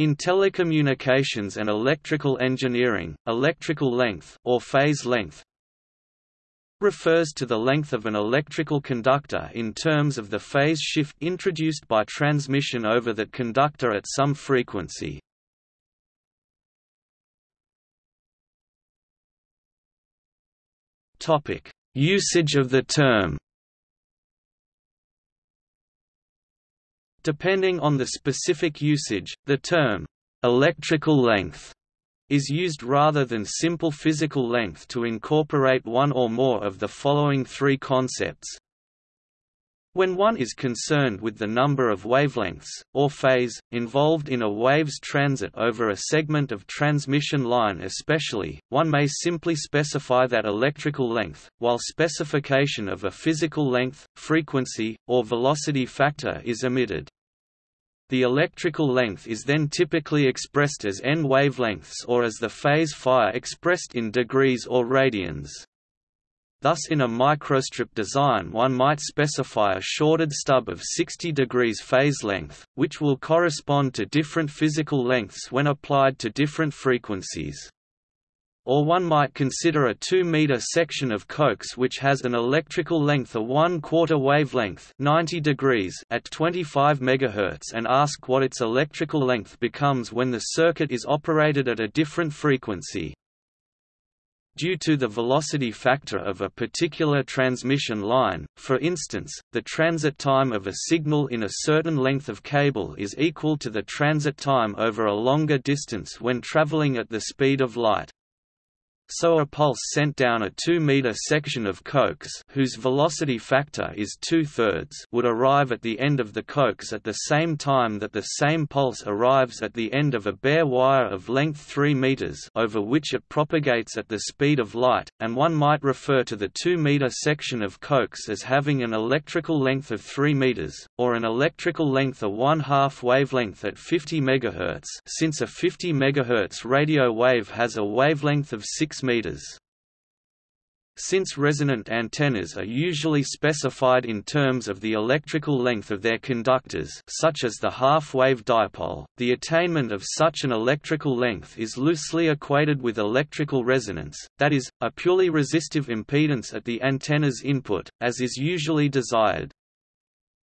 In telecommunications and electrical engineering, electrical length or phase length refers to the length of an electrical conductor in terms of the phase shift introduced by transmission over that conductor at some frequency. Topic: Usage of the term. Depending on the specific usage, the term electrical length is used rather than simple physical length to incorporate one or more of the following three concepts. When one is concerned with the number of wavelengths, or phase, involved in a wave's transit over a segment of transmission line especially, one may simply specify that electrical length, while specification of a physical length, frequency, or velocity factor is omitted. The electrical length is then typically expressed as n wavelengths or as the phase phi expressed in degrees or radians. Thus in a microstrip design one might specify a shorted stub of 60 degrees phase length, which will correspond to different physical lengths when applied to different frequencies. Or one might consider a 2-meter section of coax which has an electrical length of 1 quarter wavelength 90 degrees at 25 MHz and ask what its electrical length becomes when the circuit is operated at a different frequency. Due to the velocity factor of a particular transmission line, for instance, the transit time of a signal in a certain length of cable is equal to the transit time over a longer distance when traveling at the speed of light so a pulse sent down a 2-meter section of coax whose velocity factor is two-thirds would arrive at the end of the coax at the same time that the same pulse arrives at the end of a bare wire of length 3 meters over which it propagates at the speed of light, and one might refer to the 2-meter section of coax as having an electrical length of 3 meters, or an electrical length of one-half wavelength at 50 MHz since a 50 MHz radio wave has a wavelength of 6 meters. Since resonant antennas are usually specified in terms of the electrical length of their conductors such as the half-wave dipole, the attainment of such an electrical length is loosely equated with electrical resonance, that is, a purely resistive impedance at the antenna's input, as is usually desired.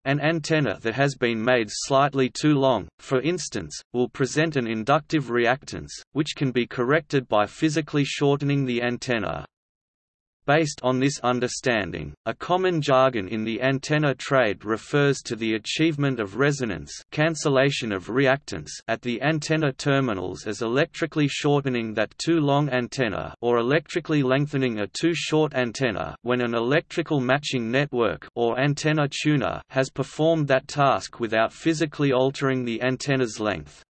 An antenna that has been made slightly too long, for instance, will present an inductive reactance, which can be corrected by physically shortening the antenna. Based on this understanding, a common jargon in the antenna trade refers to the achievement of resonance cancellation of reactance at the antenna terminals as electrically shortening that too long antenna or electrically lengthening a too short antenna when an electrical matching network or antenna tuner has performed that task without physically altering the antenna's length.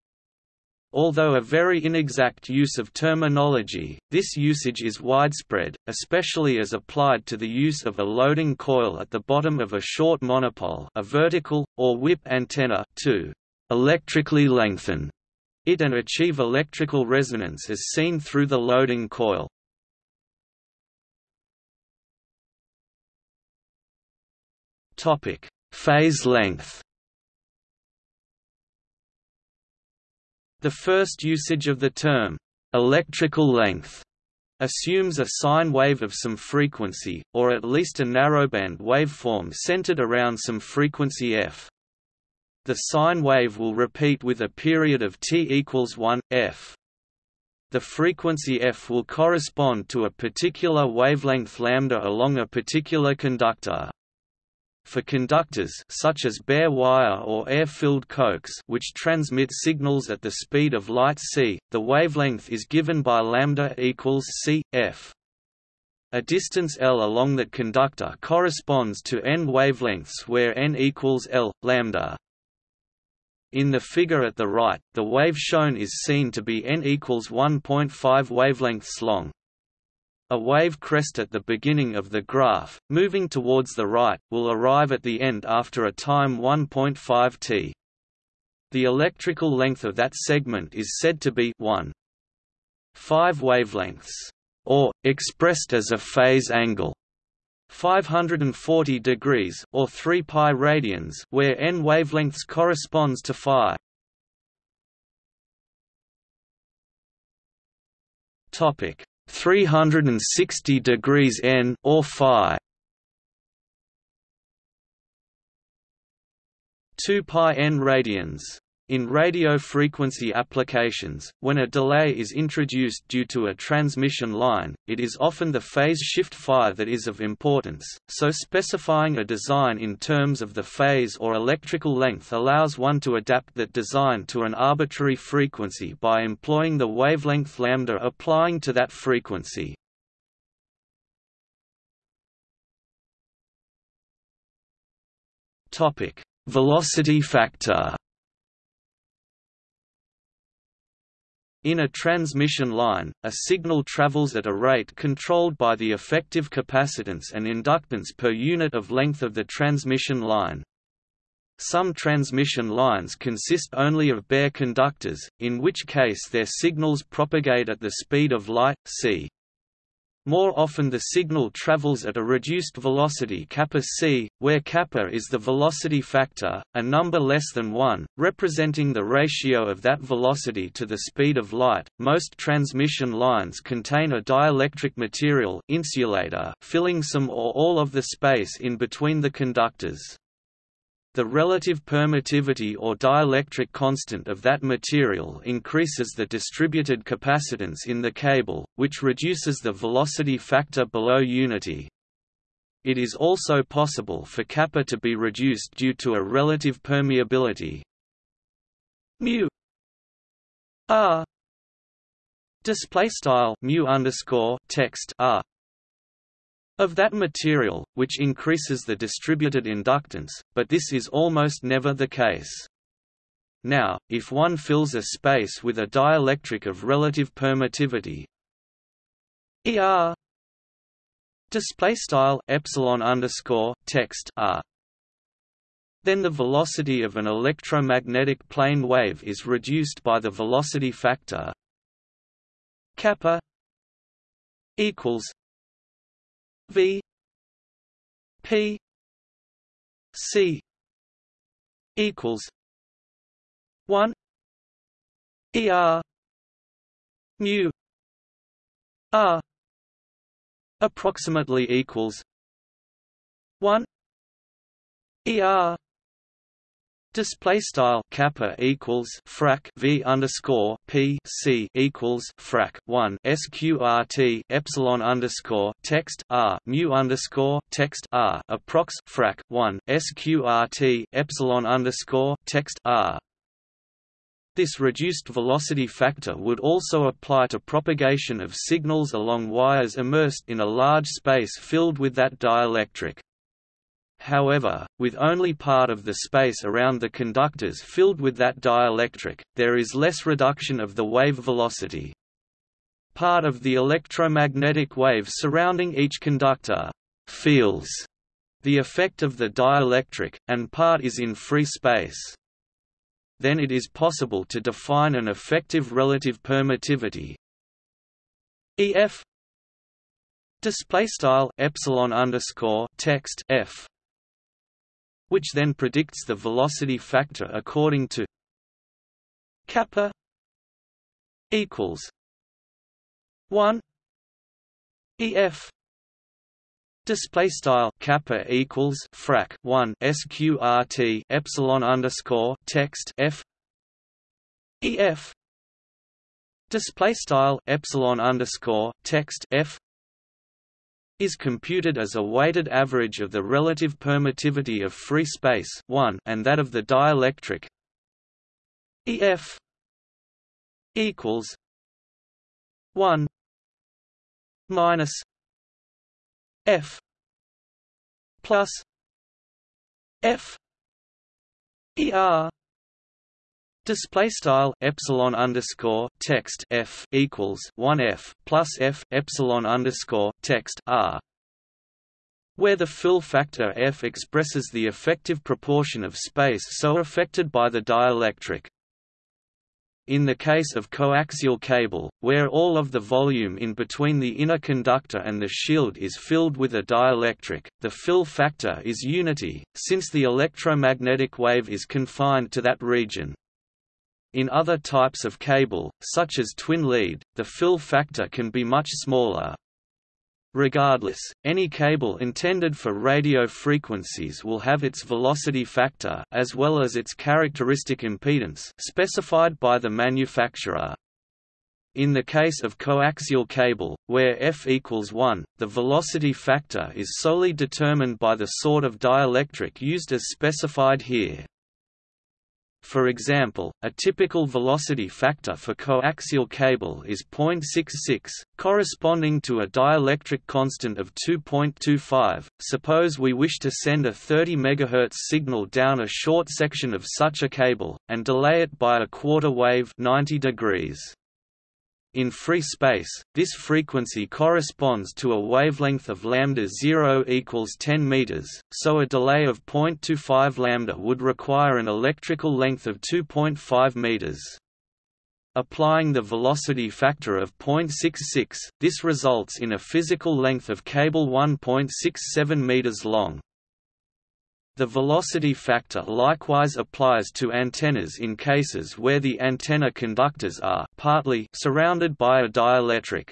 Although a very inexact use of terminology, this usage is widespread, especially as applied to the use of a loading coil at the bottom of a short monopole a vertical, or whip antenna to electrically lengthen it and achieve electrical resonance as seen through the loading coil. Phase length The first usage of the term, electrical length, assumes a sine wave of some frequency, or at least a narrowband waveform centered around some frequency f. The sine wave will repeat with a period of t equals 1, f. The frequency f will correspond to a particular wavelength lambda along a particular conductor. For conductors such as bare wire or air-filled coax which transmit signals at the speed of light c, the wavelength is given by lambda equals c f. A distance l along that conductor corresponds to n wavelengths where n equals l lambda. In the figure at the right, the wave shown is seen to be n equals 1.5 wavelengths long. A wave crest at the beginning of the graph, moving towards the right, will arrive at the end after a time 1.5 t. The electrical length of that segment is said to be 1. 5 wavelengths, or, expressed as a phase angle, 540 degrees or 3 pi radians where n wavelengths corresponds to phi topic 360 degrees N or phi. 2 pi n radians in radio frequency applications, when a delay is introduced due to a transmission line, it is often the phase shift phi that is of importance, so specifying a design in terms of the phase or electrical length allows one to adapt that design to an arbitrary frequency by employing the wavelength lambda applying to that frequency. Velocity factor In a transmission line, a signal travels at a rate controlled by the effective capacitance and inductance per unit of length of the transmission line. Some transmission lines consist only of bare conductors, in which case their signals propagate at the speed of light, c. More often the signal travels at a reduced velocity kappa c, where kappa is the velocity factor, a number less than 1, representing the ratio of that velocity to the speed of light. Most transmission lines contain a dielectric material insulator filling some or all of the space in between the conductors. The relative permittivity or dielectric constant of that material increases the distributed capacitance in the cable, which reduces the velocity factor below unity. It is also possible for kappa to be reduced due to a relative permeability mu r display style mu underscore text r of that material, which increases the distributed inductance, but this is almost never the case. Now, if one fills a space with a dielectric of relative permittivity ER display style epsilon underscore text R then the velocity of an electromagnetic plane wave is reduced by the velocity factor kappa equals V P C equals one ER mu R approximately equals one ER Display style kappa equals frac v underscore p c equals frac one sqrt epsilon underscore text r mu underscore text r approx frac one sqrt epsilon underscore text r. This reduced velocity factor would also apply to propagation of signals along wires immersed in a large space filled with that dielectric. However, with only part of the space around the conductors filled with that dielectric, there is less reduction of the wave velocity. Part of the electromagnetic wave surrounding each conductor feels the effect of the dielectric, and part is in free space. Then it is possible to define an effective relative permittivity EF display style epsilon underscore text F which then predicts the velocity factor according to kappa equals 1 ef Display style kappa equals frac one sqrt epsilon underscore text f ef display style epsilon underscore text f is computed as a weighted average of the relative permittivity of free space 1 and that of the dielectric EF equals 1 minus F plus F ER Display style epsilon underscore text f equals one f plus f epsilon underscore text r, where the fill factor f expresses the effective proportion of space so affected by the dielectric. In the case of coaxial cable, where all of the volume in between the inner conductor and the shield is filled with a dielectric, the fill factor is unity, since the electromagnetic wave is confined to that region. In other types of cable, such as twin lead, the fill factor can be much smaller. Regardless, any cable intended for radio frequencies will have its velocity factor as well as its characteristic impedance specified by the manufacturer. In the case of coaxial cable, where f equals 1, the velocity factor is solely determined by the sort of dielectric used as specified here. For example, a typical velocity factor for coaxial cable is 0.66, corresponding to a dielectric constant of 2.25. Suppose we wish to send a 30 MHz signal down a short section of such a cable, and delay it by a quarter wave 90 degrees. In free space, this frequency corresponds to a wavelength of lambda 0 equals 10 meters, so a delay of 0.25 lambda would require an electrical length of 2.5 meters. Applying the velocity factor of 0.66, this results in a physical length of cable 1.67 meters long. The velocity factor likewise applies to antennas in cases where the antenna conductors are partly surrounded by a dielectric.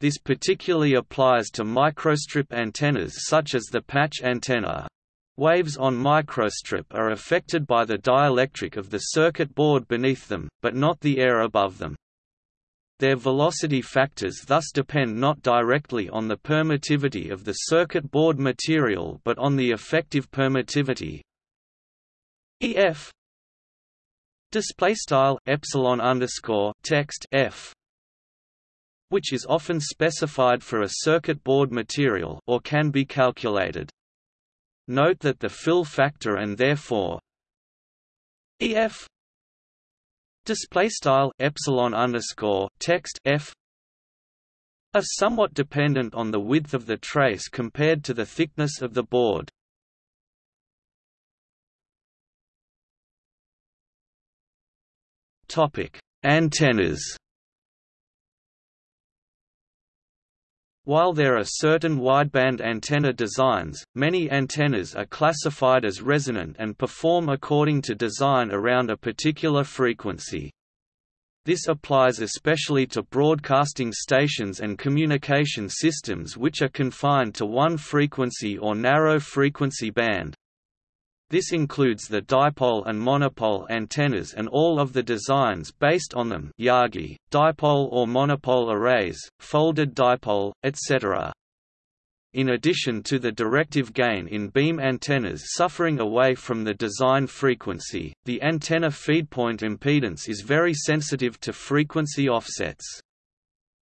This particularly applies to microstrip antennas such as the patch antenna. Waves on microstrip are affected by the dielectric of the circuit board beneath them, but not the air above them. Their velocity factors thus depend not directly on the permittivity of the circuit board material but on the effective permittivity. EF display style epsilon underscore text F which is often specified for a circuit board material or can be calculated. Note that the fill factor and therefore EF display style epsilon underscore text f are somewhat dependent on the width of the trace compared to the thickness of the board. Topic: Antennas. While there are certain wideband antenna designs, many antennas are classified as resonant and perform according to design around a particular frequency. This applies especially to broadcasting stations and communication systems which are confined to one frequency or narrow frequency band. This includes the dipole and monopole antennas and all of the designs based on them Yagi, dipole or monopole arrays, folded dipole, etc. In addition to the directive gain in beam antennas suffering away from the design frequency, the antenna feedpoint impedance is very sensitive to frequency offsets.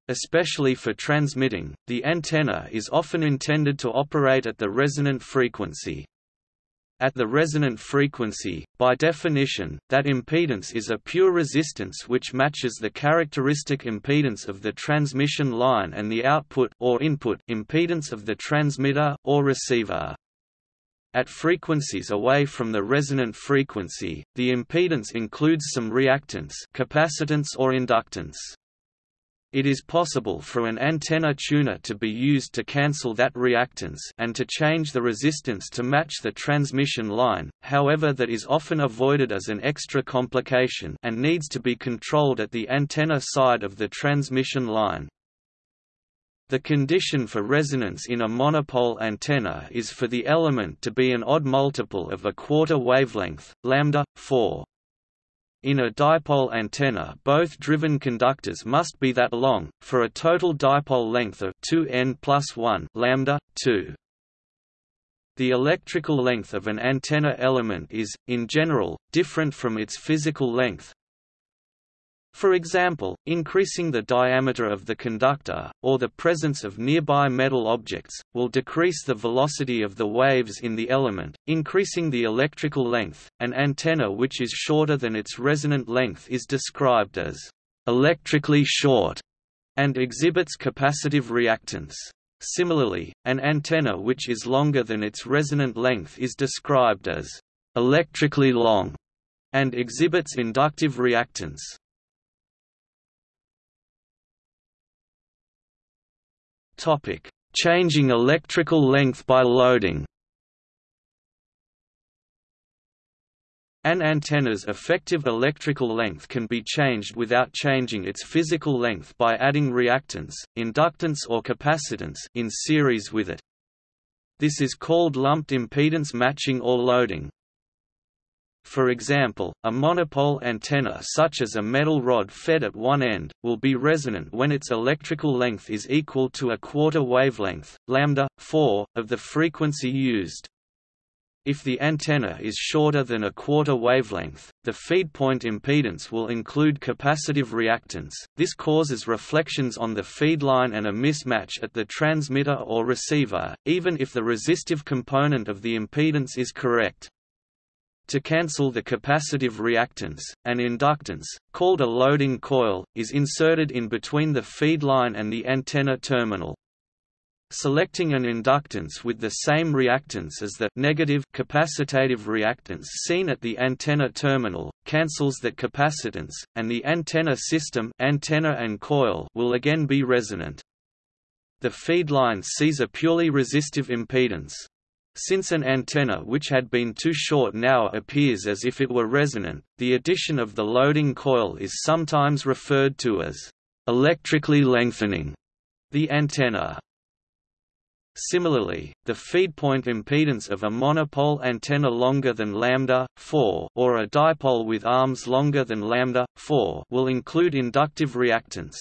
Especially for transmitting, the antenna is often intended to operate at the resonant frequency. At the resonant frequency, by definition, that impedance is a pure resistance which matches the characteristic impedance of the transmission line and the output or input impedance of the transmitter or receiver. At frequencies away from the resonant frequency, the impedance includes some reactance capacitance or inductance. It is possible for an antenna tuner to be used to cancel that reactance and to change the resistance to match the transmission line, however that is often avoided as an extra complication and needs to be controlled at the antenna side of the transmission line. The condition for resonance in a monopole antenna is for the element to be an odd multiple of a quarter wavelength, lambda 4. In a dipole antenna both driven conductors must be that long, for a total dipole length of 2n plus 1 lambda, 2. The electrical length of an antenna element is, in general, different from its physical length, for example, increasing the diameter of the conductor, or the presence of nearby metal objects, will decrease the velocity of the waves in the element, increasing the electrical length. An antenna which is shorter than its resonant length is described as electrically short and exhibits capacitive reactance. Similarly, an antenna which is longer than its resonant length is described as electrically long and exhibits inductive reactance. Topic: Changing electrical length by loading. An antenna's effective electrical length can be changed without changing its physical length by adding reactance, inductance or capacitance in series with it. This is called lumped impedance matching or loading. For example, a monopole antenna such as a metal rod fed at one end, will be resonant when its electrical length is equal to a quarter wavelength, lambda, 4, of the frequency used. If the antenna is shorter than a quarter wavelength, the feed point impedance will include capacitive reactance. This causes reflections on the feed line and a mismatch at the transmitter or receiver, even if the resistive component of the impedance is correct. To cancel the capacitive reactance, an inductance, called a loading coil, is inserted in between the feed line and the antenna terminal. Selecting an inductance with the same reactance as the negative capacitative reactance seen at the antenna terminal, cancels that capacitance, and the antenna system antenna and coil will again be resonant. The feed line sees a purely resistive impedance. Since an antenna which had been too short now appears as if it were resonant, the addition of the loading coil is sometimes referred to as electrically lengthening the antenna. Similarly, the feed point impedance of a monopole antenna longer than lambda 4 or a dipole with arms longer than lambda 4 will include inductive reactance.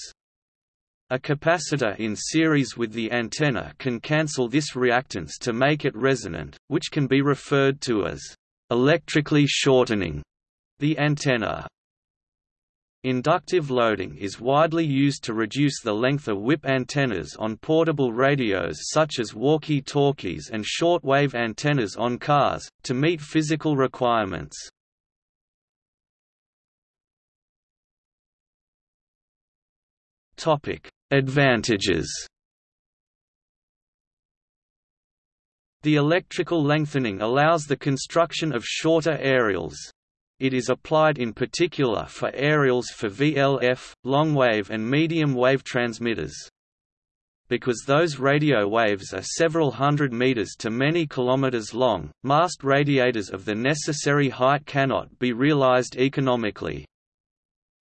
A capacitor in series with the antenna can cancel this reactance to make it resonant, which can be referred to as electrically shortening the antenna. Inductive loading is widely used to reduce the length of whip antennas on portable radios such as walkie-talkies and short-wave antennas on cars, to meet physical requirements. Advantages The electrical lengthening allows the construction of shorter aerials. It is applied in particular for aerials for VLF, long-wave and medium-wave transmitters. Because those radio waves are several hundred meters to many kilometers long, mast radiators of the necessary height cannot be realized economically.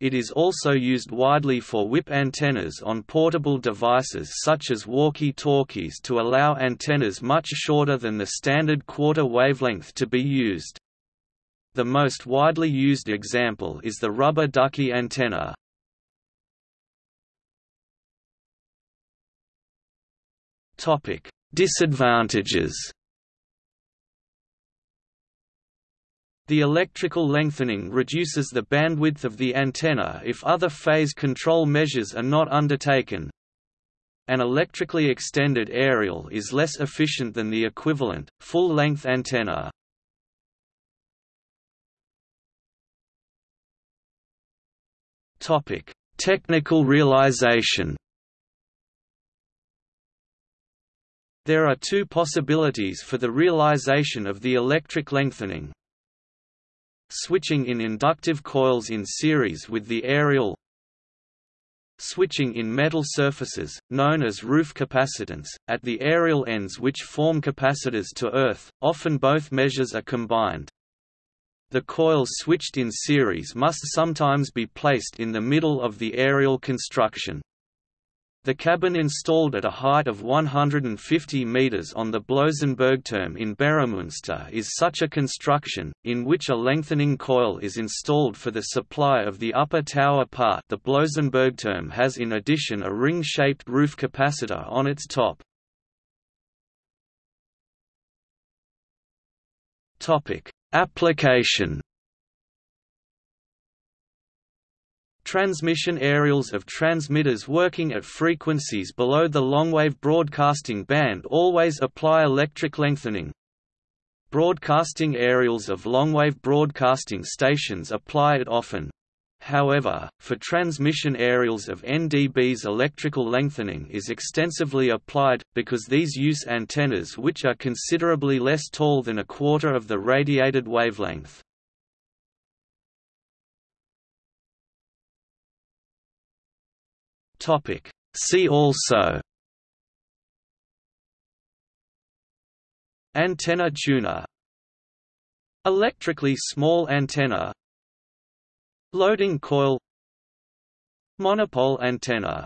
It is also used widely for whip antennas on portable devices such as walkie-talkies to allow antennas much shorter than the standard quarter wavelength to be used. The most widely used example is the rubber ducky antenna. Disadvantages. The electrical lengthening reduces the bandwidth of the antenna if other phase control measures are not undertaken. An electrically extended aerial is less efficient than the equivalent, full-length antenna. Technical realization. There are two possibilities for the realization of the electric lengthening. Switching in inductive coils in series with the aerial Switching in metal surfaces, known as roof capacitance, at the aerial ends which form capacitors to earth, often both measures are combined. The coils switched in series must sometimes be placed in the middle of the aerial construction. The cabin installed at a height of 150 meters on the Blosenbergturm in Beromünster is such a construction, in which a lengthening coil is installed for the supply of the upper tower part the Blosenbergturm has in addition a ring-shaped roof capacitor on its top. Application Transmission aerials of transmitters working at frequencies below the longwave broadcasting band always apply electric lengthening. Broadcasting aerials of longwave broadcasting stations apply it often. However, for transmission aerials of NDBs electrical lengthening is extensively applied, because these use antennas which are considerably less tall than a quarter of the radiated wavelength. See also. Antenna tuner. Electrically small antenna. Loading coil. Monopole antenna